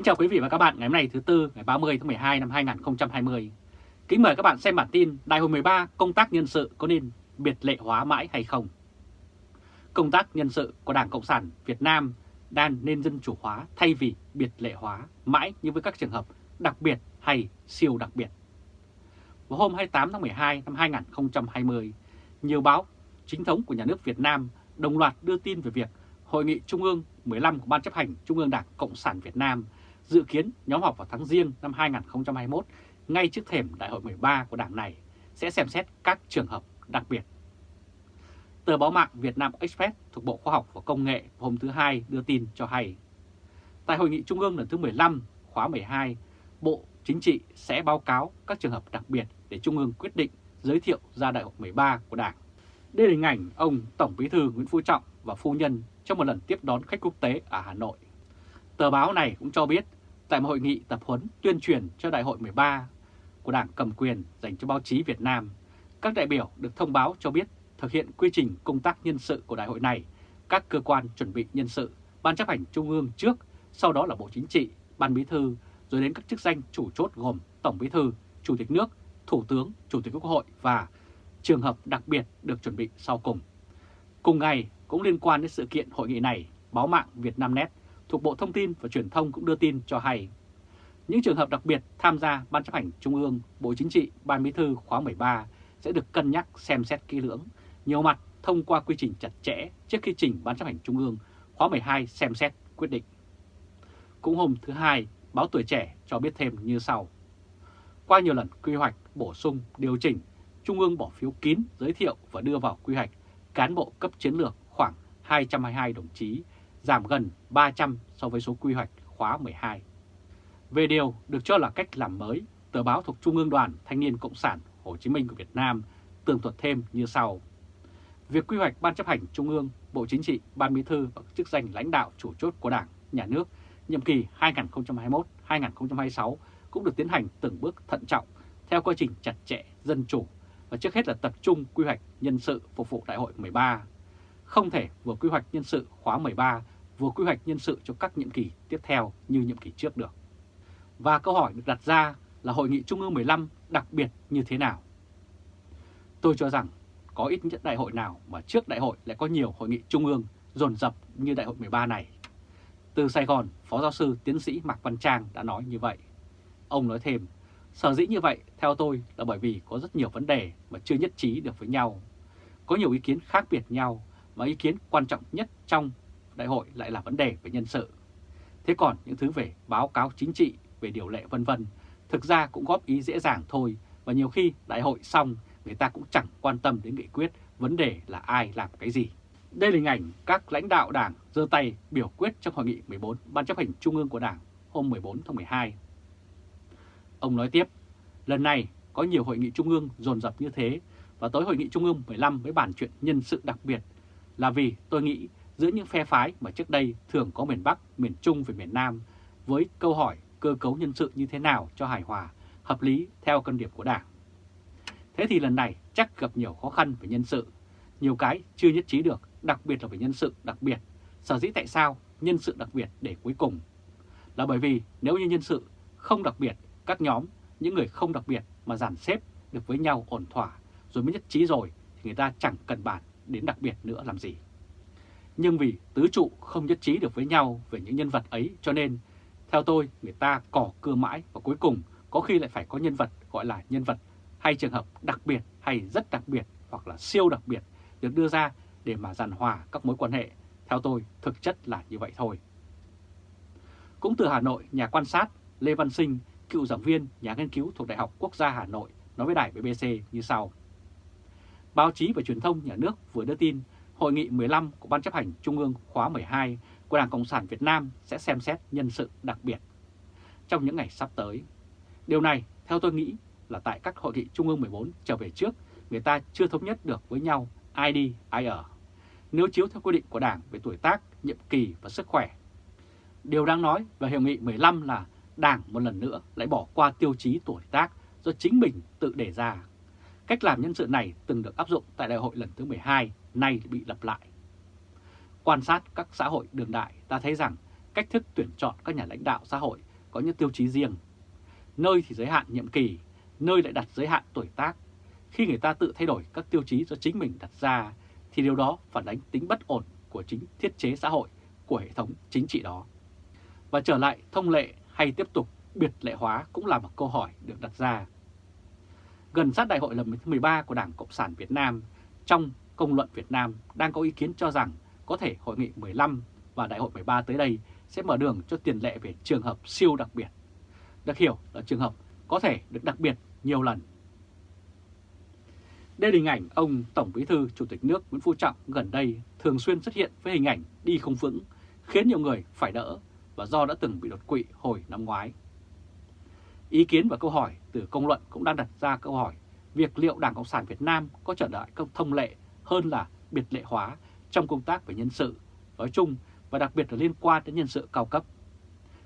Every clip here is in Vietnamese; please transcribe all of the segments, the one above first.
Kính chào quý vị và các bạn ngày hôm nay thứ Tư ngày 30 tháng 12 năm 2020. Kính mời các bạn xem bản tin Đại hội 13 công tác nhân sự có nên biệt lệ hóa mãi hay không? Công tác nhân sự của Đảng Cộng sản Việt Nam đang nên dân chủ hóa thay vì biệt lệ hóa mãi như với các trường hợp đặc biệt hay siêu đặc biệt. Vào hôm 28 tháng 12 năm 2020, nhiều báo chính thống của nhà nước Việt Nam đồng loạt đưa tin về việc Hội nghị Trung ương 15 của Ban chấp hành Trung ương Đảng Cộng sản Việt Nam dự kiến nhóm họp vào tháng riêng năm 2021 ngay trước thềm Đại hội 13 của Đảng này sẽ xem xét các trường hợp đặc biệt. Tờ báo mạng Việt Nam Express thuộc Bộ Khoa học và Công nghệ hôm thứ Hai đưa tin cho hay. Tại Hội nghị Trung ương lần thứ 15 khóa 12, Bộ Chính trị sẽ báo cáo các trường hợp đặc biệt để Trung ương quyết định giới thiệu ra Đại hội 13 của Đảng. Đây là hình ảnh ông Tổng Bí thư Nguyễn Phú Trọng và phu nhân trong một lần tiếp đón khách quốc tế ở Hà Nội. Tờ báo này cũng cho biết tại một hội nghị tập huấn tuyên truyền cho Đại hội 13 của Đảng cầm quyền dành cho báo chí Việt Nam, các đại biểu được thông báo cho biết thực hiện quy trình công tác nhân sự của đại hội này, các cơ quan chuẩn bị nhân sự, Ban chấp hành Trung ương trước, sau đó là Bộ Chính trị, Ban Bí thư, rồi đến các chức danh chủ chốt gồm Tổng Bí thư, Chủ tịch nước, Thủ tướng, Chủ tịch Quốc hội và trường hợp đặc biệt được chuẩn bị sau cùng. Cùng ngày, cũng liên quan đến sự kiện hội nghị này, báo mạng Việt Nam Net thuộc Bộ Thông tin và Truyền thông cũng đưa tin cho hay. Những trường hợp đặc biệt tham gia Ban chấp hành Trung ương, Bộ Chính trị, Ban Bí thư khóa 13 sẽ được cân nhắc xem xét kỹ lưỡng, nhiều mặt thông qua quy trình chặt chẽ trước khi trình Ban chấp hành Trung ương khóa 12 xem xét quyết định. Cũng hôm thứ Hai, báo Tuổi Trẻ cho biết thêm như sau. Qua nhiều lần quy hoạch, bổ sung, điều chỉnh, Trung ương bỏ phiếu kín giới thiệu và đưa vào quy hoạch cán bộ cấp chiến lược khoảng 222 đồng chí, giảm gần 300 so với số quy hoạch khóa 12. Về điều được cho là cách làm mới, tờ báo thuộc Trung ương Đoàn Thanh niên Cộng sản Hồ Chí Minh của Việt Nam tường thuật thêm như sau. Việc quy hoạch Ban chấp hành Trung ương, Bộ Chính trị, Ban Bí thư và chức danh lãnh đạo chủ chốt của Đảng, Nhà nước nhiệm kỳ 2021-2026 cũng được tiến hành từng bước thận trọng theo quá trình chặt chẽ, dân chủ và trước hết là tập trung quy hoạch nhân sự phục vụ Đại hội 13. Không thể vừa quy hoạch nhân sự khóa 13 vừa quy hoạch nhân sự cho các nhiệm kỳ tiếp theo như nhiệm kỳ trước được. Và câu hỏi được đặt ra là Hội nghị Trung ương 15 đặc biệt như thế nào? Tôi cho rằng có ít nhất đại hội nào mà trước đại hội lại có nhiều hội nghị Trung ương dồn dập như đại hội 13 này. Từ Sài Gòn, Phó Giáo sư Tiến sĩ Mạc Văn Trang đã nói như vậy. Ông nói thêm, sở dĩ như vậy theo tôi là bởi vì có rất nhiều vấn đề mà chưa nhất trí được với nhau. Có nhiều ý kiến khác biệt nhau và ý kiến quan trọng nhất trong đại hội lại là vấn đề về nhân sự. Thế còn những thứ về báo cáo chính trị, về điều lệ vân vân, thực ra cũng góp ý dễ dàng thôi và nhiều khi đại hội xong người ta cũng chẳng quan tâm đến nghị quyết, vấn đề là ai làm cái gì. Đây là hình ảnh các lãnh đạo đảng giơ tay biểu quyết trong hội nghị 14 Ban chấp hành Trung ương của Đảng hôm 14 tháng 12. Ông nói tiếp, lần này có nhiều hội nghị Trung ương dồn dập như thế và tới hội nghị Trung ương 15 với bản chuyện nhân sự đặc biệt là vì tôi nghĩ giữa những phe phái mà trước đây thường có miền Bắc, miền Trung và miền Nam với câu hỏi cơ cấu nhân sự như thế nào cho hài hòa, hợp lý theo cân điểm của Đảng. Thế thì lần này chắc gặp nhiều khó khăn về nhân sự, nhiều cái chưa nhất trí được, đặc biệt là về nhân sự đặc biệt. Sở dĩ tại sao nhân sự đặc biệt để cuối cùng? Là bởi vì nếu như nhân sự không đặc biệt, các nhóm, những người không đặc biệt mà dàn xếp được với nhau ổn thỏa rồi mới nhất trí rồi thì người ta chẳng cần bàn đến đặc biệt nữa làm gì. Nhưng vì tứ trụ không nhất trí được với nhau về những nhân vật ấy cho nên, theo tôi, người ta cỏ cưa mãi và cuối cùng có khi lại phải có nhân vật gọi là nhân vật hay trường hợp đặc biệt hay rất đặc biệt hoặc là siêu đặc biệt được đưa ra để mà giàn hòa các mối quan hệ. Theo tôi, thực chất là như vậy thôi. Cũng từ Hà Nội, nhà quan sát Lê Văn Sinh, cựu giảng viên, nhà nghiên cứu thuộc Đại học Quốc gia Hà Nội nói với đài BBC như sau. Báo chí và truyền thông nhà nước vừa đưa tin Hội nghị 15 của Ban chấp hành Trung ương khóa 12 của Đảng Cộng sản Việt Nam sẽ xem xét nhân sự đặc biệt trong những ngày sắp tới. Điều này, theo tôi nghĩ, là tại các hội nghị Trung ương 14 trở về trước, người ta chưa thống nhất được với nhau ai đi, ai ở. Nếu chiếu theo quy định của Đảng về tuổi tác, nhiệm kỳ và sức khỏe. Điều đáng nói về hội nghị 15 là Đảng một lần nữa lại bỏ qua tiêu chí tuổi tác do chính mình tự đề ra. Cách làm nhân sự này từng được áp dụng tại đại hội lần thứ 12, nay bị lặp lại. Quan sát các xã hội đường đại, ta thấy rằng cách thức tuyển chọn các nhà lãnh đạo xã hội có những tiêu chí riêng. Nơi thì giới hạn nhiệm kỳ, nơi lại đặt giới hạn tuổi tác. Khi người ta tự thay đổi các tiêu chí do chính mình đặt ra, thì điều đó phản ánh tính bất ổn của chính thiết chế xã hội của hệ thống chính trị đó. Và trở lại thông lệ hay tiếp tục biệt lệ hóa cũng là một câu hỏi được đặt ra. Gần sát đại hội lần thứ 13 của Đảng Cộng sản Việt Nam, trong công luận Việt Nam đang có ý kiến cho rằng có thể hội nghị 15 và đại hội 13 tới đây sẽ mở đường cho tiền lệ về trường hợp siêu đặc biệt. Được hiểu là trường hợp có thể được đặc biệt nhiều lần. Đây là hình ảnh ông Tổng Bí thư Chủ tịch nước Nguyễn Phú Trọng gần đây thường xuyên xuất hiện với hình ảnh đi không vững, khiến nhiều người phải đỡ và do đã từng bị đột quỵ hồi năm ngoái. Ý kiến và câu hỏi từ công luận cũng đang đặt ra câu hỏi việc liệu Đảng Cộng sản Việt Nam có trở lại công thông lệ hơn là biệt lệ hóa trong công tác về nhân sự nói chung và đặc biệt là liên quan đến nhân sự cao cấp.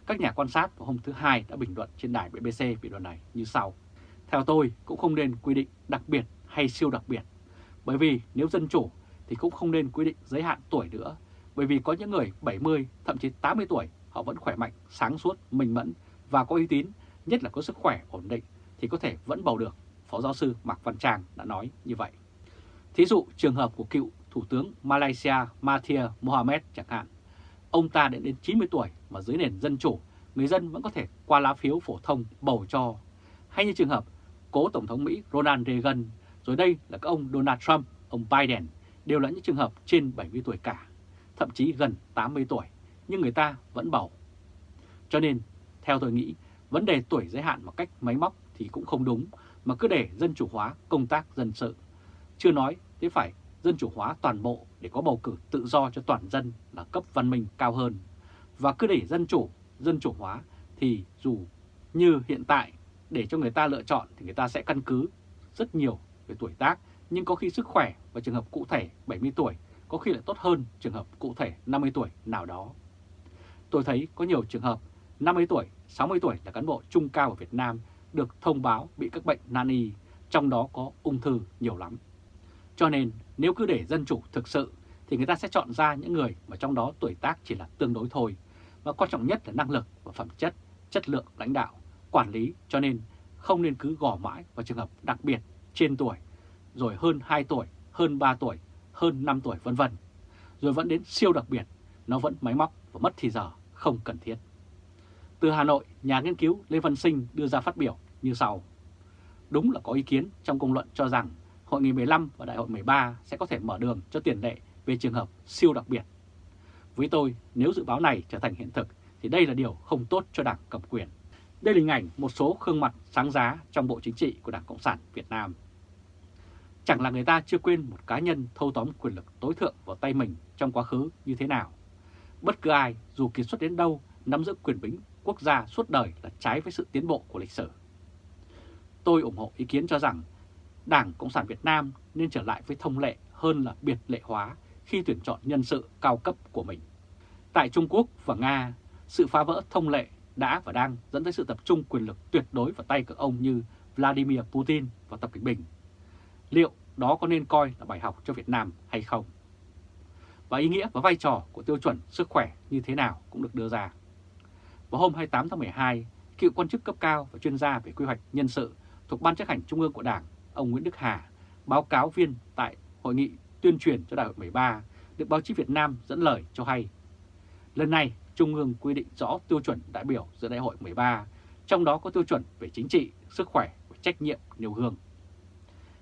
Các nhà quan sát vào hôm thứ Hai đã bình luận trên đài BBC về điều này như sau. Theo tôi cũng không nên quy định đặc biệt hay siêu đặc biệt, bởi vì nếu dân chủ thì cũng không nên quy định giới hạn tuổi nữa, bởi vì có những người 70, thậm chí 80 tuổi họ vẫn khỏe mạnh, sáng suốt, minh mẫn và có uy tín, nhất là có sức khỏe ổn định thì có thể vẫn bầu được. Phó giáo sư Mạc Văn Tràng đã nói như vậy. Thí dụ trường hợp của cựu Thủ tướng Malaysia Mahathir Mohamed chẳng hạn. Ông ta đã đến 90 tuổi mà dưới nền dân chủ, người dân vẫn có thể qua lá phiếu phổ thông bầu cho. Hay như trường hợp cố Tổng thống Mỹ Ronald Reagan, rồi đây là các ông Donald Trump, ông Biden, đều là những trường hợp trên 70 tuổi cả, thậm chí gần 80 tuổi, nhưng người ta vẫn bầu. Cho nên, theo tôi nghĩ, vấn đề tuổi giới hạn một cách máy móc thì cũng không đúng, mà cứ để dân chủ hóa công tác dân sự. Chưa nói thế phải dân chủ hóa toàn bộ để có bầu cử tự do cho toàn dân là cấp văn minh cao hơn. Và cứ để dân chủ, dân chủ hóa thì dù như hiện tại để cho người ta lựa chọn thì người ta sẽ căn cứ rất nhiều về tuổi tác, nhưng có khi sức khỏe và trường hợp cụ thể 70 tuổi có khi lại tốt hơn trường hợp cụ thể 50 tuổi nào đó. Tôi thấy có nhiều trường hợp 50 tuổi, 60 tuổi là cán bộ trung cao ở Việt Nam được thông báo bị các bệnh nan y, trong đó có ung thư nhiều lắm. Cho nên nếu cứ để dân chủ thực sự thì người ta sẽ chọn ra những người mà trong đó tuổi tác chỉ là tương đối thôi. Và quan trọng nhất là năng lực và phẩm chất, chất lượng lãnh đạo, quản lý cho nên không nên cứ gò mãi vào trường hợp đặc biệt trên tuổi, rồi hơn 2 tuổi, hơn 3 tuổi, hơn 5 tuổi vân vân. Rồi vẫn đến siêu đặc biệt, nó vẫn máy móc và mất thì giờ, không cần thiết. Từ Hà Nội, nhà nghiên cứu Lê Văn Sinh đưa ra phát biểu như sau. Đúng là có ý kiến trong công luận cho rằng Hội nghị 15 và Đại hội 13 sẽ có thể mở đường cho tiền lệ về trường hợp siêu đặc biệt. Với tôi, nếu dự báo này trở thành hiện thực thì đây là điều không tốt cho Đảng cầm quyền. Đây là hình ảnh một số gương mặt sáng giá trong Bộ Chính trị của Đảng Cộng sản Việt Nam. Chẳng là người ta chưa quên một cá nhân thâu tóm quyền lực tối thượng vào tay mình trong quá khứ như thế nào. Bất cứ ai, dù kiệt xuất đến đâu, nắm giữ quyền bính quốc gia suốt đời là trái với sự tiến bộ của lịch sử. Tôi ủng hộ ý kiến cho rằng Đảng Cộng sản Việt Nam nên trở lại với thông lệ hơn là biệt lệ hóa khi tuyển chọn nhân sự cao cấp của mình. Tại Trung Quốc và Nga, sự phá vỡ thông lệ đã và đang dẫn tới sự tập trung quyền lực tuyệt đối vào tay các ông như Vladimir Putin và Tập Cận Bình. Liệu đó có nên coi là bài học cho Việt Nam hay không? Và ý nghĩa và vai trò của tiêu chuẩn sức khỏe như thế nào cũng được đưa ra. Vào hôm 28 tháng 12, cựu quan chức cấp cao và chuyên gia về quy hoạch nhân sự thuộc Ban chấp hành Trung ương của Đảng ông Nguyễn Đức Hà, báo cáo viên tại Hội nghị tuyên truyền cho Đại hội 13, được báo chí Việt Nam dẫn lời cho hay. Lần này, Trung ương quy định rõ tiêu chuẩn đại biểu giữa Đại hội 13, trong đó có tiêu chuẩn về chính trị, sức khỏe và trách nhiệm nêu gương.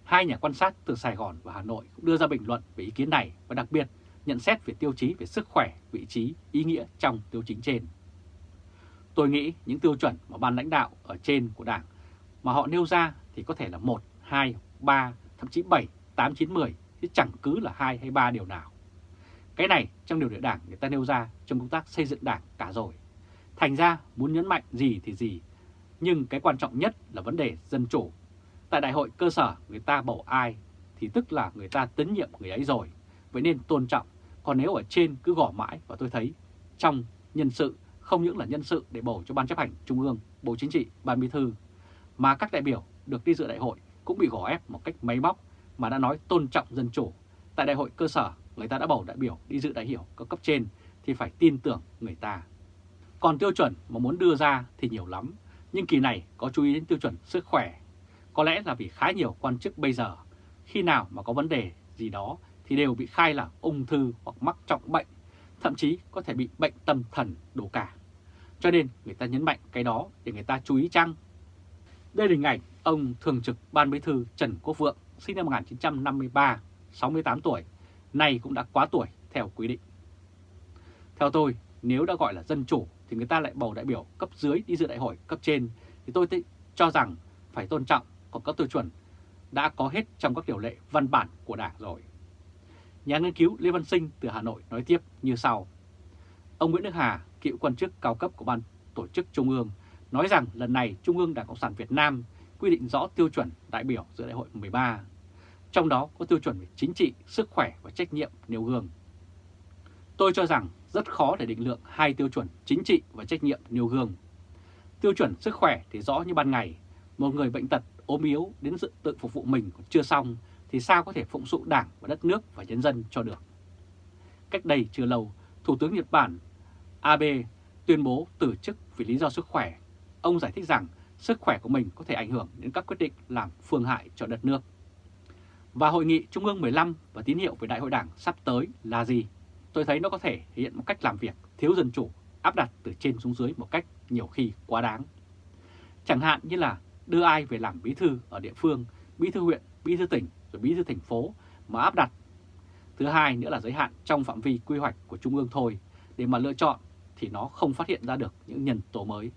Hai nhà quan sát từ Sài Gòn và Hà Nội cũng đưa ra bình luận về ý kiến này và đặc biệt nhận xét về tiêu chí về sức khỏe, vị trí, ý nghĩa trong tiêu chính trên. Tôi nghĩ những tiêu chuẩn mà ban lãnh đạo ở trên của Đảng mà họ nêu ra thì có thể là một 2, 3, thậm chí 7, 8, 9, 10 chứ chẳng cứ là 2 hay 3 điều nào. Cái này trong điều lệ đảng người ta nêu ra trong công tác xây dựng đảng cả rồi. Thành ra muốn nhấn mạnh gì thì gì, nhưng cái quan trọng nhất là vấn đề dân chủ. Tại đại hội cơ sở người ta bầu ai thì tức là người ta tín nhiệm người ấy rồi, vậy nên tôn trọng. Còn nếu ở trên cứ gõ mãi và tôi thấy trong nhân sự không những là nhân sự để bầu cho Ban chấp hành Trung ương, Bộ Chính trị, Ban Bí thư, mà các đại biểu được đi dự đại hội cũng bị gò ép một cách máy móc mà đã nói tôn trọng dân chủ. Tại đại hội cơ sở, người ta đã bầu đại biểu đi dự đại hiểu có cấp trên thì phải tin tưởng người ta. Còn tiêu chuẩn mà muốn đưa ra thì nhiều lắm, nhưng kỳ này có chú ý đến tiêu chuẩn sức khỏe. Có lẽ là vì khá nhiều quan chức bây giờ, khi nào mà có vấn đề gì đó thì đều bị khai là ung thư hoặc mắc trọng bệnh, thậm chí có thể bị bệnh tâm thần đổ cả. Cho nên người ta nhấn mạnh cái đó để người ta chú ý chăng? Đây là hình ảnh ông Thường trực Ban Bí thư Trần Quốc Vượng, sinh năm 1953, 68 tuổi, nay cũng đã quá tuổi theo quy định. Theo tôi, nếu đã gọi là dân chủ thì người ta lại bầu đại biểu cấp dưới đi dự đại hội cấp trên, thì tôi cho rằng phải tôn trọng, còn các tiêu chuẩn đã có hết trong các điều lệ văn bản của Đảng rồi. Nhà nghiên cứu Lê Văn Sinh từ Hà Nội nói tiếp như sau. Ông Nguyễn Đức Hà, cựu quan chức cao cấp của Ban Tổ chức Trung ương, nói rằng lần này Trung ương Đảng Cộng sản Việt Nam quy định rõ tiêu chuẩn đại biểu giữa đại hội 13. Trong đó có tiêu chuẩn về chính trị, sức khỏe và trách nhiệm nêu gương. Tôi cho rằng rất khó để định lượng hai tiêu chuẩn chính trị và trách nhiệm nêu gương. Tiêu chuẩn sức khỏe thì rõ như ban ngày, một người bệnh tật ốm yếu đến dự tự phục vụ mình còn chưa xong thì sao có thể phụng sự đảng và đất nước và nhân dân cho được. Cách đây chưa lâu, Thủ tướng Nhật Bản Abe tuyên bố từ chức vì lý do sức khỏe. Ông giải thích rằng sức khỏe của mình có thể ảnh hưởng đến các quyết định làm phương hại cho đất nước. Và hội nghị Trung ương 15 và tín hiệu về Đại hội Đảng sắp tới là gì? Tôi thấy nó có thể hiện một cách làm việc thiếu dân chủ, áp đặt từ trên xuống dưới một cách nhiều khi quá đáng. Chẳng hạn như là đưa ai về làm bí thư ở địa phương, bí thư huyện, bí thư tỉnh rồi bí thư thành phố mà áp đặt. Thứ hai nữa là giới hạn trong phạm vi quy hoạch của Trung ương thôi, để mà lựa chọn thì nó không phát hiện ra được những nhân tố mới.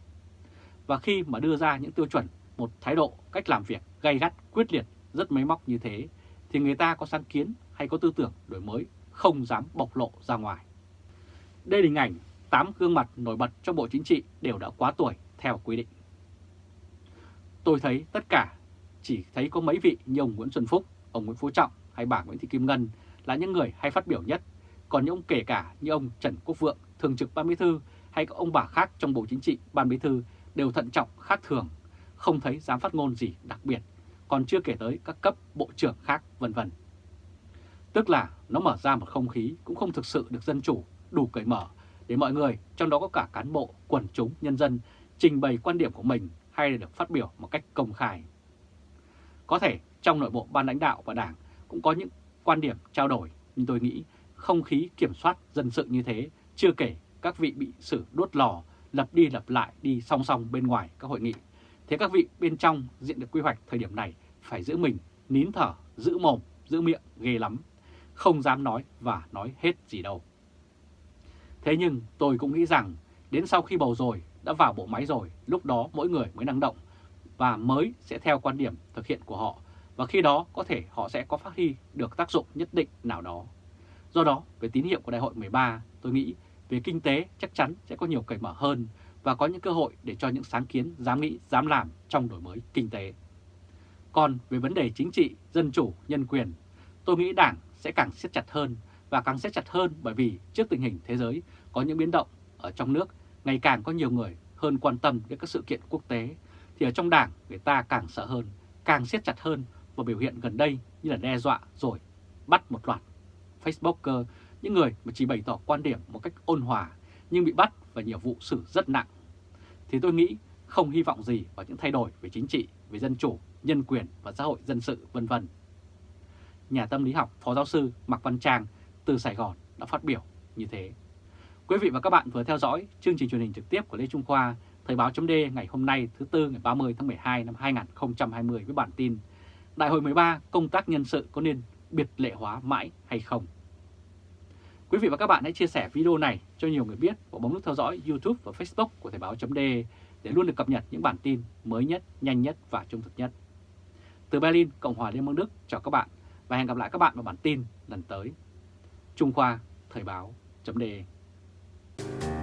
Và khi mà đưa ra những tiêu chuẩn, một thái độ, cách làm việc gay gắt, quyết liệt, rất máy móc như thế, thì người ta có sáng kiến hay có tư tưởng đổi mới không dám bộc lộ ra ngoài. Đây là hình ảnh 8 gương mặt nổi bật trong Bộ Chính trị đều đã quá tuổi theo quy định. Tôi thấy tất cả chỉ thấy có mấy vị như ông Nguyễn Xuân Phúc, ông Nguyễn Phú Trọng hay bà Nguyễn Thị Kim Ngân là những người hay phát biểu nhất, còn những ông kể cả như ông Trần Quốc Vượng, Thường trực Ban Bí Thư hay các ông bà khác trong Bộ Chính trị Ban Bí Thư đều thận trọng khác thường, không thấy dám phát ngôn gì đặc biệt, còn chưa kể tới các cấp bộ trưởng khác vân vân. Tức là nó mở ra một không khí cũng không thực sự được dân chủ, đủ cởi mở để mọi người, trong đó có cả cán bộ, quần chúng, nhân dân, trình bày quan điểm của mình hay là được phát biểu một cách công khai. Có thể trong nội bộ ban lãnh đạo và đảng cũng có những quan điểm trao đổi, nhưng tôi nghĩ không khí kiểm soát dân sự như thế, chưa kể các vị bị xử đốt lò, lập đi lập lại đi song song bên ngoài các hội nghị. Thế các vị bên trong diện được quy hoạch thời điểm này phải giữ mình, nín thở, giữ mồm, giữ miệng ghê lắm, không dám nói và nói hết gì đâu. Thế nhưng tôi cũng nghĩ rằng đến sau khi bầu rồi, đã vào bộ máy rồi, lúc đó mỗi người mới năng động và mới sẽ theo quan điểm thực hiện của họ và khi đó có thể họ sẽ có phát huy được tác dụng nhất định nào đó. Do đó, về tín hiệu của đại hội 13, tôi nghĩ về kinh tế chắc chắn sẽ có nhiều cởi mở hơn và có những cơ hội để cho những sáng kiến dám nghĩ, dám làm trong đổi mới kinh tế. Còn về vấn đề chính trị, dân chủ, nhân quyền, tôi nghĩ Đảng sẽ càng siết chặt hơn và càng siết chặt hơn bởi vì trước tình hình thế giới có những biến động ở trong nước, ngày càng có nhiều người hơn quan tâm đến các sự kiện quốc tế thì ở trong đảng người ta càng sợ hơn, càng siết chặt hơn và biểu hiện gần đây như là đe dọa rồi bắt một loạt Facebooker, những người mà chỉ bày tỏ quan điểm một cách ôn hòa nhưng bị bắt và nhiều vụ xử rất nặng. Thì tôi nghĩ không hy vọng gì vào những thay đổi về chính trị, về dân chủ, nhân quyền và xã hội dân sự vân vân. Nhà tâm lý học Phó Giáo sư Mạc Văn Trang từ Sài Gòn đã phát biểu như thế. Quý vị và các bạn vừa theo dõi chương trình truyền hình trực tiếp của Lê Trung Khoa Thời báo chấm ngày hôm nay thứ Tư ngày 30 tháng 12 năm 2020 với bản tin Đại hội 13 công tác nhân sự có nên biệt lệ hóa mãi hay không? Quý vị và các bạn hãy chia sẻ video này cho nhiều người biết và bấm nút theo dõi YouTube và Facebook của Thời Báo .de để luôn được cập nhật những bản tin mới nhất, nhanh nhất và trung thực nhất. Từ Berlin, Cộng hòa Liên bang Đức, chào các bạn và hẹn gặp lại các bạn vào bản tin lần tới. Trung Khoa, Thời Báo .de.